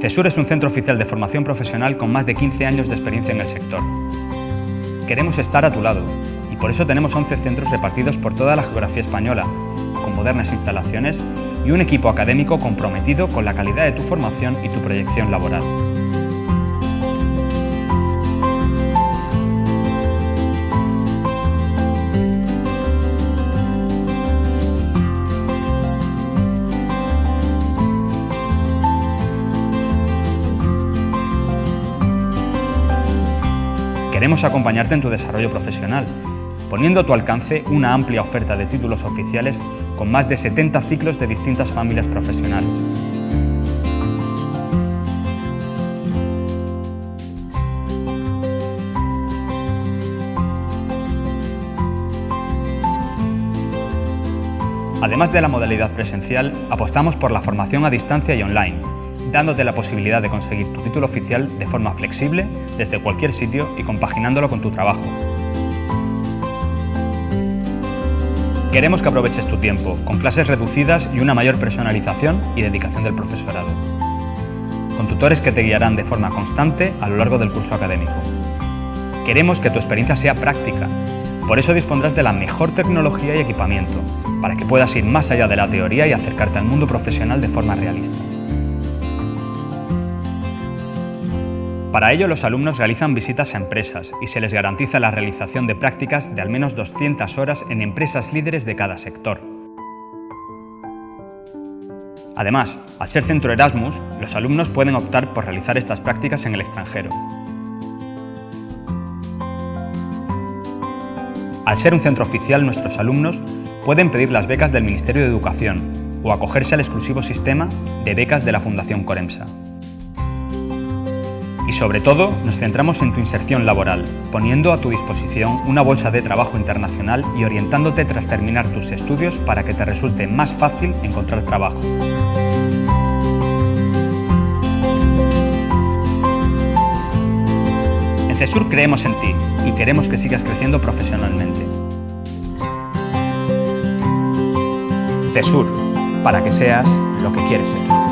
CESUR es un centro oficial de formación profesional con más de 15 años de experiencia en el sector. Queremos estar a tu lado y por eso tenemos 11 centros repartidos por toda la geografía española, con modernas instalaciones y un equipo académico comprometido con la calidad de tu formación y tu proyección laboral. Queremos acompañarte en tu desarrollo profesional, poniendo a tu alcance una amplia oferta de títulos oficiales con más de 70 ciclos de distintas familias profesionales. Además de la modalidad presencial, apostamos por la formación a distancia y online, dándote la posibilidad de conseguir tu título oficial de forma flexible, desde cualquier sitio y compaginándolo con tu trabajo. Queremos que aproveches tu tiempo, con clases reducidas y una mayor personalización y dedicación del profesorado. Con tutores que te guiarán de forma constante a lo largo del curso académico. Queremos que tu experiencia sea práctica, por eso dispondrás de la mejor tecnología y equipamiento, para que puedas ir más allá de la teoría y acercarte al mundo profesional de forma realista. Para ello, los alumnos realizan visitas a empresas y se les garantiza la realización de prácticas de al menos 200 horas en empresas líderes de cada sector. Además, al ser centro Erasmus, los alumnos pueden optar por realizar estas prácticas en el extranjero. Al ser un centro oficial, nuestros alumnos pueden pedir las becas del Ministerio de Educación o acogerse al exclusivo sistema de becas de la Fundación Coremsa. Y sobre todo, nos centramos en tu inserción laboral, poniendo a tu disposición una bolsa de trabajo internacional y orientándote tras terminar tus estudios para que te resulte más fácil encontrar trabajo. En CESUR creemos en ti y queremos que sigas creciendo profesionalmente. CESUR, para que seas lo que quieres ser.